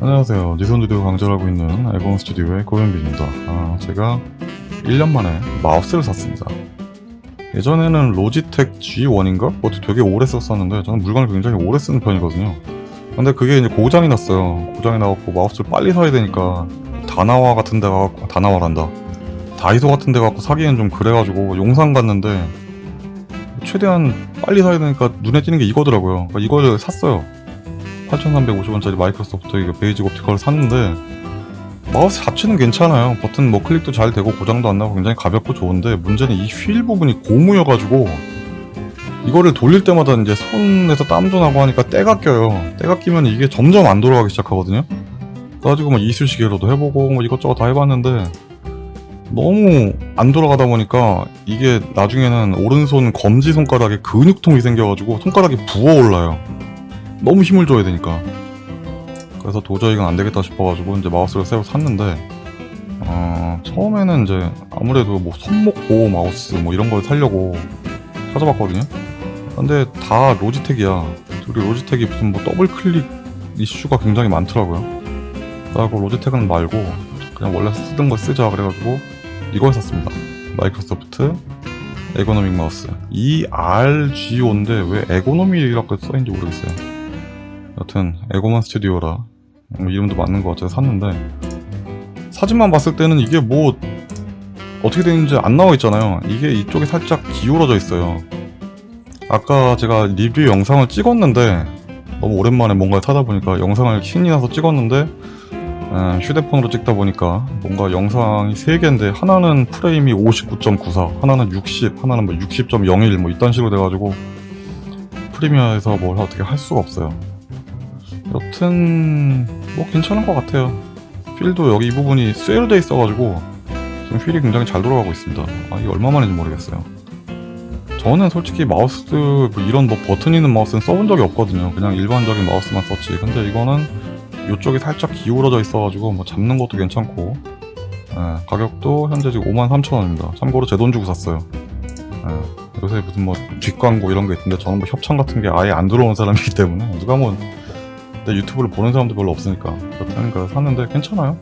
안녕하세요. 니손드디오 강좌하고 있는 에본 스튜디오의 고현빈입니다. 아, 제가 1년 만에 마우스를 샀습니다. 예전에는 로지텍 G1인가? 그것도 되게 오래 썼었는데 저는 물건을 굉장히 오래 쓰는 편이거든요. 근데 그게 이제 고장이 났어요. 고장이 나갖고 마우스를 빨리 사야 되니까 다나와 같은 데 가갖고 다나와란다. 다이소 같은 데 가갖고 사기엔 좀 그래가지고 용산 갔는데 최대한 빨리 사야 되니까 눈에 띄는 게 이거더라고요. 그러니까 이걸 샀어요. 8,350원짜리 마이크로소프트 이거 Basic Optical을 샀는데 마우스 자체는 괜찮아요. 버튼 뭐 클릭도 잘 되고 고장도 안 나고 굉장히 가볍고 좋은데 문제는 이 휠 부분이 고무여가지고 이거를 돌릴 때마다 이제 손에서 땀도 나고 하니까 때가 껴요. 때가 끼면 이게 점점 안 돌아가기 시작하거든요. 그래가지고 뭐 이쑤시개로도 해보고 뭐 이것저것 다 해봤는데 너무 안 돌아가다 보니까 이게 나중에는 오른손 검지 손가락에 근육통이 생겨가지고 손가락이 부어올라요. 너무 힘을 줘야 되니까. 그래서 도저히 이건 안 되겠다 싶어가지고 이제 마우스를 새로 샀는데 어, 처음에는 이제 아무래도 뭐 손목 보호 마우스 뭐 이런 걸 사려고 찾아봤거든요. 근데 다 로지텍이야. 그리고 로지텍이 무슨 뭐 더블 클릭 이슈가 굉장히 많더라고요. 그래갖고 로지텍은 말고 그냥 원래 쓰던 거 쓰자 그래가지고 이걸 샀습니다. 마이크로소프트 Ergonomic 마우스. ERGO인데 왜 Ergonomic이라고 써있는지 모르겠어요. 여튼 에고만 스튜디오라 뭐 이름도 맞는 것 같아서 샀는데 사진만 봤을 때는 이게 뭐 어떻게 되는지 안 나와 있잖아요. 이게 이쪽에 살짝 기울어져 있어요. 아까 제가 리뷰 영상을 찍었는데 너무 오랜만에 뭔가를 타다 보니까 영상을 신이 나서 찍었는데 에, 휴대폰으로 찍다 보니까 뭔가 영상이 3개인데 하나는 프레임이 59.94 하나는 60 하나는 뭐 60.01 뭐 이딴 식으로 돼가지고 프리미어에서 뭘 어떻게 할 수가 없어요 여튼 뭐 괜찮은 것 같아요. 휠도 여기 이 부분이 쇠로 돼 있어가지고 지금 휠이 굉장히 잘 돌아가고 있습니다. 아 이게 얼마만인지 모르겠어요. 저는 솔직히 마우스 뭐 이런 뭐 버튼 있는 마우스는 써본 적이 없거든요. 그냥 일반적인 마우스만 썼지. 근데 이거는 이쪽이 살짝 기울어져 있어가지고 뭐 잡는 것도 괜찮고 예, 가격도 현재 지금 53,000원입니다. 참고로 제 돈 주고 샀어요. 예, 요새 무슨 뭐 뒷광고 이런 게 있던데 저는 뭐 협찬 같은 게 아예 안 들어온 사람이기 때문에 누가 뭐 내 유튜브를 보는 사람도 별로 없으니까 그렇다니까 샀는데 괜찮아요.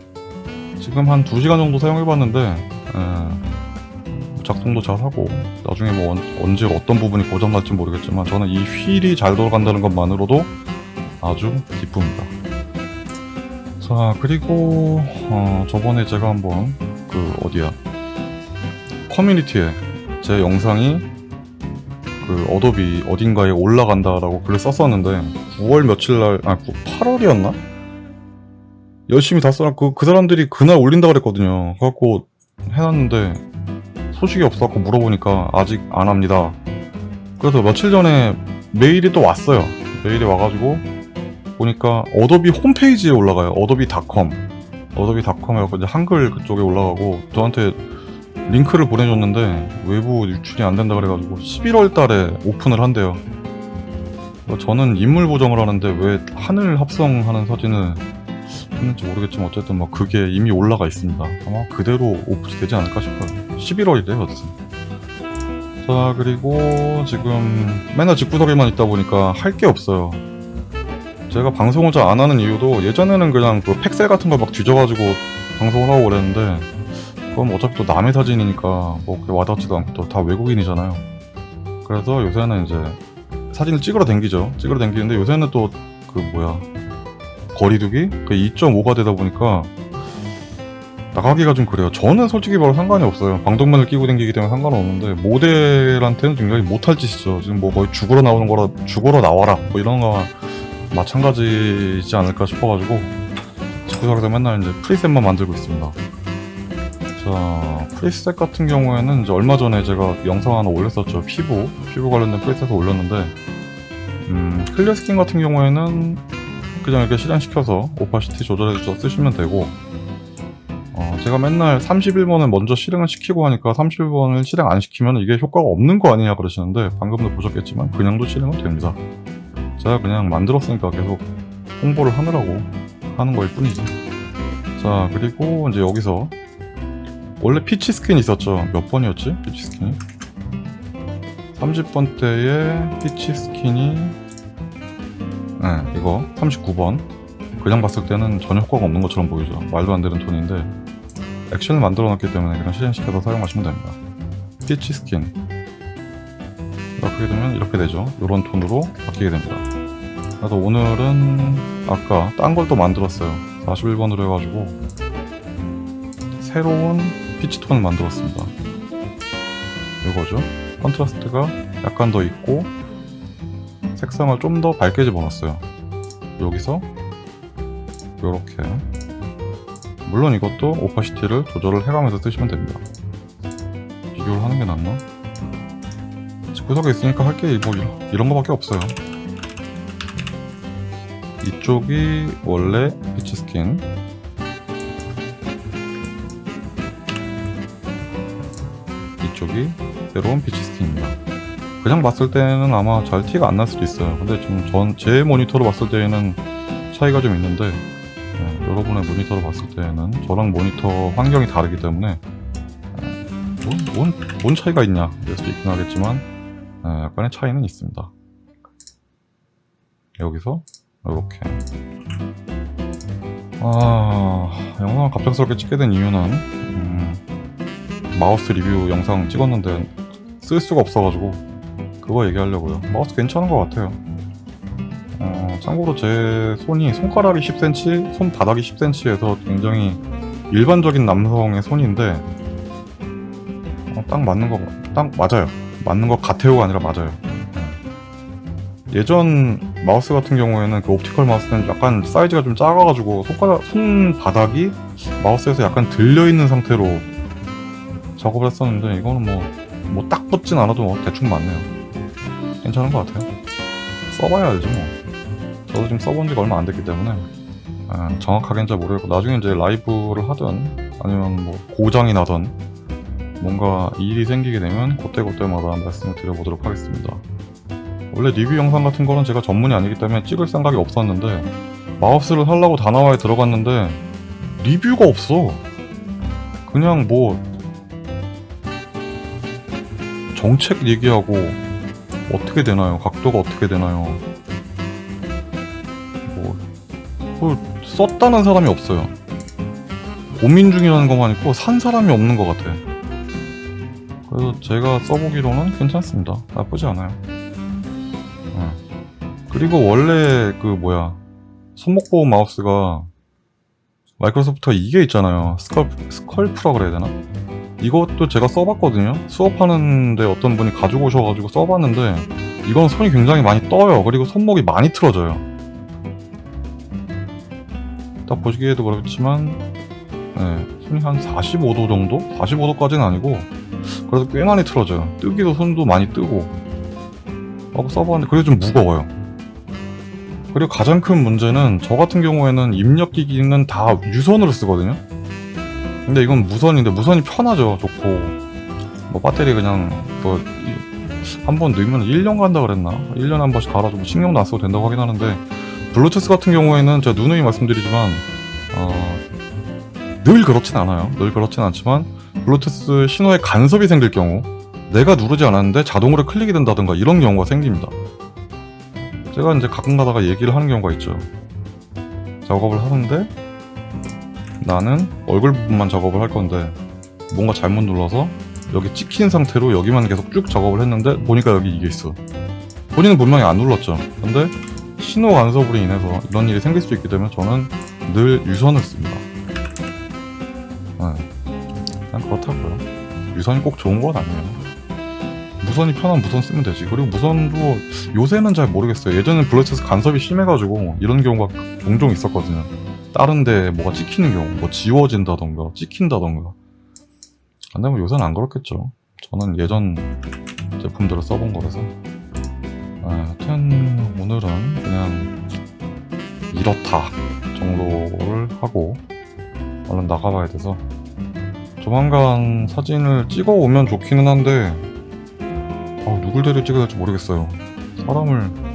지금 한 2시간 정도 사용해봤는데 예, 작동도 잘하고 나중에 뭐 언, 언제 어떤 부분이 고장날지 모르겠지만 저는 이 휠이 잘 돌아간다는 것만으로도 아주 기쁩니다. 자 그리고 어, 저번에 제가 한번 그 어디야? 커뮤니티에 제 영상이 그 어도비 어딘가에 올라간다라고 글을 썼었는데 9월 며칠날 아 8월이었나? 열심히 다 써놨고 그 사람들이 그날 올린다 그랬거든요 그래갖고 해놨는데 소식이 없어갖고 물어보니까 아직 안 합니다 그래서 며칠 전에 메일이 또 왔어요 메일이 와가지고 보니까 어도비 홈페이지에 올라가요. 어도비닷컴. 어도비닷컴 해갖고 이제 한글 그쪽에 올라가고 저한테 링크를 보내줬는데 외부 유출이 안 된다 그래가지고 11월 달에 오픈을 한대요. 저는 인물 보정을 하는데 왜 하늘 합성하는 사진을 했는지 모르겠지만 어쨌든 뭐 그게 이미 올라가 있습니다. 아마 그대로 오픈이 되지 않을까 싶어요. 11월이래요, 어쨌든. 자, 그리고 지금 맨날 집구석에만 있다 보니까 할 게 없어요. 제가 방송을 잘 안 하는 이유도 예전에는 그냥 그 팩셀 같은 거막 뒤져가지고 방송을 하고 그랬는데 그럼 어차피 또 남의 사진이니까 뭐 와닿지도 않고 또 다 외국인이잖아요. 그래서 요새는 이제 사진을 찍으러 댕기죠. 찍으러 댕기는데 요새는 또 그 뭐야 거리두기? 그 2.5가 되다 보니까 나가기가 좀 그래요. 저는 솔직히 바로 상관이 없어요. 방독면을 끼고 댕기기 때문에 상관은 없는데 모델한테는 굉장히 못할 짓이죠. 지금 뭐 거의 죽으러 나오는 거라 죽으러 나와라. 뭐 이런 거 마찬가지지 않을까 싶어가지고 집구석에서 맨날 이제 preset만 만들고 있습니다. 자, preset 같은 경우에는 이제 얼마 전에 제가 영상 하나 올렸었죠. 피부, 피부 관련된 preset을 올렸는데, 음, clear skin 같은 경우에는 그냥 이렇게 실행시켜서 opacity 조절해서 쓰시면 되고, 어, 제가 맨날 31번을 먼저 실행을 시키고 하니까 31번을 실행 안 시키면 이게 효과가 없는 거 아니냐 그러시는데, 방금도 보셨겠지만, 그냥도 실행은 됩니다. 제가 그냥 만들었으니까 계속 홍보를 하느라고 하는 거일 뿐이지 자 그리고 이제 여기서 원래 peach skin 있었죠? 몇 번이었지? peach skin이 30번 때에 peach skin이 네 이거 39번. 그냥 봤을 때는 전혀 효과가 없는 것처럼 보이죠. 말도 안 되는 톤인데 액션을 만들어 놨기 때문에 그냥 실행시켜서 사용하시면 됩니다. peach skin. 이렇게 되면 이렇게 되죠. 이런 톤으로 바뀌게 됩니다. 그래서 오늘은 아까 딴 걸 또 만들었어요. 41번으로 해가지고 새로운 peach 톤을 만들었습니다. 이거죠? contrast가 약간 더 있고 색상을 좀 더 밝게 집어넣었어요. 여기서 이렇게. 물론 이것도 opacity를 조절을 해가면서 쓰시면 됩니다. 비교를 하는 게 낫나? 구석에 있으니까 할 게 뭐 이런 거밖에 없어요. 이쪽이 원래 peach skin 이쪽이 새로운 peach skin입니다. 그냥 봤을 때는 아마 잘 티가 안 날 수도 있어요. 근데 지금 전 제 모니터로 봤을 때에는 차이가 좀 있는데 네, 여러분의 모니터로 봤을 때는 저랑 모니터 환경이 다르기 때문에 네, 뭔, 뭔, 뭔 차이가 있냐 이럴 수도 있긴 하겠지만 네, 약간의 차이는 있습니다. 여기서 이렇게. 아 영상을 갑작스럽게 찍게 된 이유는 음, 마우스 리뷰 영상 찍었는데 쓸 수가 없어가지고 그거 얘기하려고요. 마우스 괜찮은 것 같아요. 어, 참고로 제 손이 손가락이 10cm, 손바닥이 10cm에서 굉장히 일반적인 남성의 손인데 어, 딱 맞는 거, 딱 맞아요. 맞는 것 같아요가 아니라 맞아요. 네. 예전 마우스 같은 경우에는 그 옵티컬 마우스는 약간 사이즈가 좀 작아가지고 손가락, 손바닥이 마우스에서 약간 들려있는 상태로 작업을 했었는데 이거는 뭐 뭐 딱 붙진 않아도 뭐 대충 맞네요. 괜찮은 것 같아요. 써봐야 알지 뭐. 저도 지금 써본 지가 얼마 안 됐기 때문에 아, 정확하게는 잘 모르겠고 나중에 이제 라이브를 하든 아니면 뭐 고장이 나든 뭔가 일이 생기게 되면 그때그때마다 말씀을 드려보도록 하겠습니다. 원래 리뷰 영상 같은 거는 제가 전문이 아니기 때문에 찍을 생각이 없었는데 마우스를 하려고 다나와에 들어갔는데 리뷰가 없어. 그냥 뭐 정책 얘기하고 어떻게 되나요? 각도가 어떻게 되나요? 뭐, 뭐 썼다는 사람이 없어요. 고민 중이라는 것만 있고 산 사람이 없는 것 같아. 그래서 제가 써보기로는 괜찮습니다. 나쁘지 않아요. 어. 그리고 원래 그 뭐야 손목보호 마우스가 마이크로소프트가 이게 있잖아요. 스컬, 스컬프라 그래야 되나? 이것도 제가 써봤거든요. 수업하는데 어떤 분이 가지고 오셔가지고 써봤는데 이건 손이 굉장히 많이 떠요. 그리고 손목이 많이 틀어져요. 딱 보시기에도 그렇지만 네, 손이 한 45도 정도? 45도까지는 아니고 그래도 꽤 많이 틀어져요. 뜨기도 손도 많이 뜨고 하고 써봤는데 그게 좀 무거워요. 그리고 가장 큰 문제는 저 같은 경우에는 입력기기는 다 유선으로 쓰거든요 근데 이건 무선인데 무선이 편하죠 좋고. 뭐 배터리 그냥 뭐 한번 넣으면 1년 간다 그랬나? 1년에 한 번씩 갈아주고 신경도 안 써도 된다고 하긴 하는데 블루투스 같은 경우에는 제가 누누이 말씀드리지만 어, 늘 그렇진 않아요. 늘 그렇진 않지만 블루투스 신호에 간섭이 생길 경우 내가 누르지 않았는데 자동으로 클릭이 된다든가 이런 경우가 생깁니다. 제가 이제 가끔 가다가 얘기를 하는 경우가 있죠. 작업을 하는데 나는 얼굴 부분만 작업을 할 건데 뭔가 잘못 눌러서 여기 찍힌 상태로 여기만 계속 쭉 작업을 했는데 보니까 여기 이게 있어. 본인은 분명히 안 눌렀죠. 근데 신호 간섭으로 인해서 이런 일이 생길 수 있기 때문에 저는 늘 유선을 씁니다. 네. 그냥 그렇다고요. 유선이 꼭 좋은 건 아니에요. 무선이 편한 무선 쓰면 되지. 그리고 무선도 요새는 잘 모르겠어요. 예전엔 블루투스 간섭이 심해가지고 이런 경우가 종종 있었거든요 다른데 뭐가 찍히는 경우 뭐 지워진다던가 찍힌다던가. 근데 뭐 요새는 안 그렇겠죠. 저는 예전 제품들을 써본 거라서. 아, 여튼 오늘은 그냥 이렇다 정도를 하고 얼른 나가봐야 돼서. 조만간 사진을 찍어 오면 좋기는 한데 아, 누굴 데려 찍어야 될지 모르겠어요. 사람을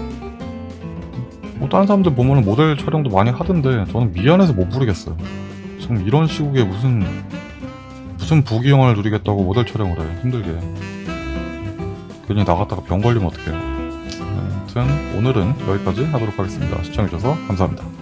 뭐 다른 사람들 보면 모델 촬영도 많이 하던데 저는 미안해서 못 부르겠어요. 지금 이런 시국에 무슨 무슨 부귀영화를 누리겠다고 모델 촬영을 해. 힘들게. 괜히 나갔다가 병 걸리면 어떡해요. 아무튼 오늘은 여기까지 하도록 하겠습니다. 시청해주셔서 감사합니다